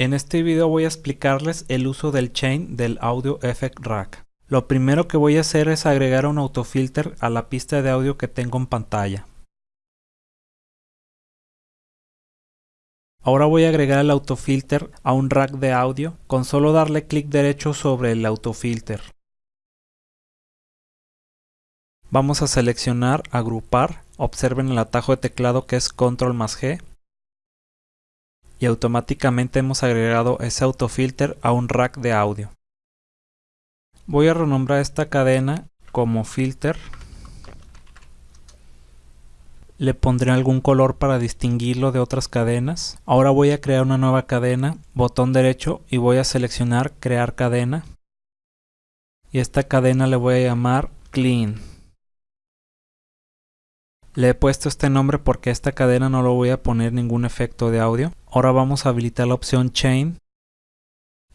En este video voy a explicarles el uso del chain del Audio Effect Rack. Lo primero que voy a hacer es agregar un autofilter a la pista de audio que tengo en pantalla. Ahora voy a agregar el autofilter a un rack de audio con solo darle clic derecho sobre el autofilter. Vamos a seleccionar agrupar, observen el atajo de teclado que es control más G y automáticamente hemos agregado ese autofilter a un rack de audio. Voy a renombrar esta cadena como filter le pondré algún color para distinguirlo de otras cadenas. Ahora voy a crear una nueva cadena, botón derecho y voy a seleccionar crear cadena. Y esta cadena le voy a llamar clean. Le he puesto este nombre porque a esta cadena no lo voy a poner ningún efecto de audio. Ahora vamos a habilitar la opción chain.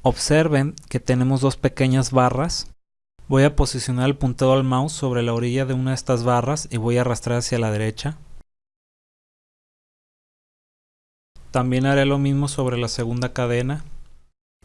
Observen que tenemos dos pequeñas barras. Voy a posicionar el puntero del mouse sobre la orilla de una de estas barras y voy a arrastrar hacia la derecha. También haré lo mismo sobre la segunda cadena.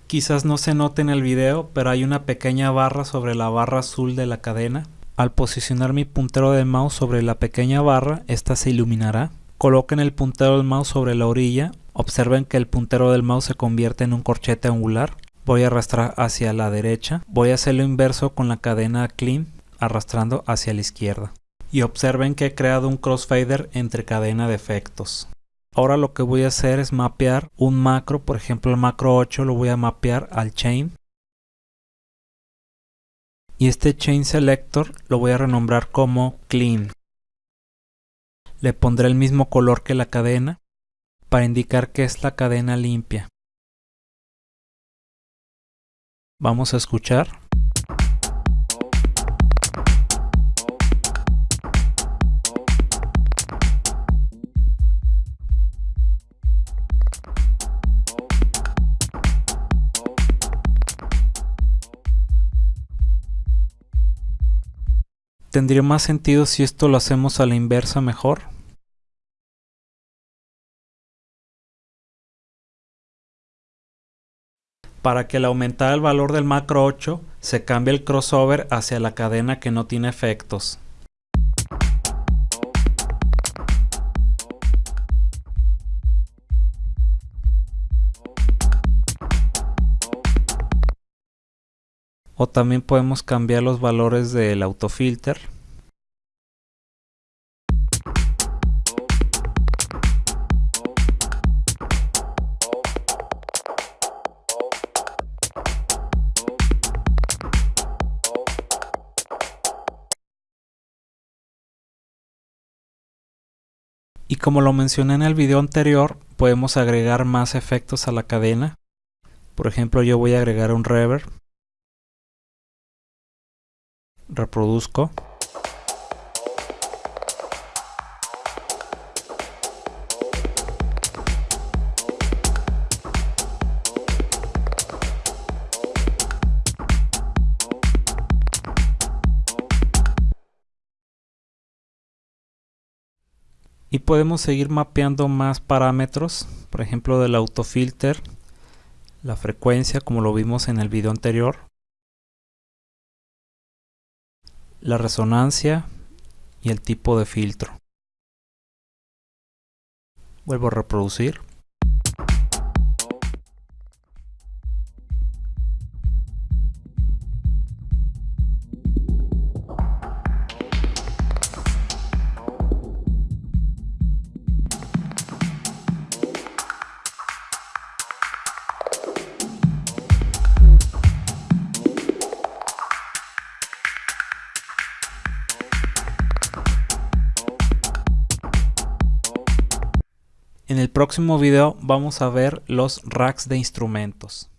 Quizás no se note en el video, pero hay una pequeña barra sobre la barra azul de la cadena. Al posicionar mi puntero del mouse sobre la pequeña barra, esta se iluminará. Coloquen el puntero del mouse sobre la orilla. Observen que el puntero del mouse se convierte en un corchete angular. Voy a arrastrar hacia la derecha. Voy a hacer lo inverso con la cadena clean, arrastrando hacia la izquierda. Y observen que he creado un crossfader entre cadena de efectos. Ahora lo que voy a hacer es mapear un macro, por ejemplo el macro 8 lo voy a mapear al chain. Y este chain selector lo voy a renombrar como clean. Le pondré el mismo color que la cadena para indicar que es la cadena limpia. Vamos a escuchar. ¿Tendría más sentido si esto lo hacemos a la inversa mejor? Para que al aumentar el valor del macro 8 se cambie el crossover hacia la cadena que no tiene efectos. O también podemos cambiar los valores del autofilter Y como lo mencioné en el video anterior, podemos agregar más efectos a la cadena. Por ejemplo, yo voy a agregar un reverb. Reproduzco. Y podemos seguir mapeando más parámetros por ejemplo del autofilter la frecuencia como lo vimos en el video anterior la resonancia y el tipo de filtro. Vuelvo a reproducir. En el próximo video vamos a ver los racks de instrumentos.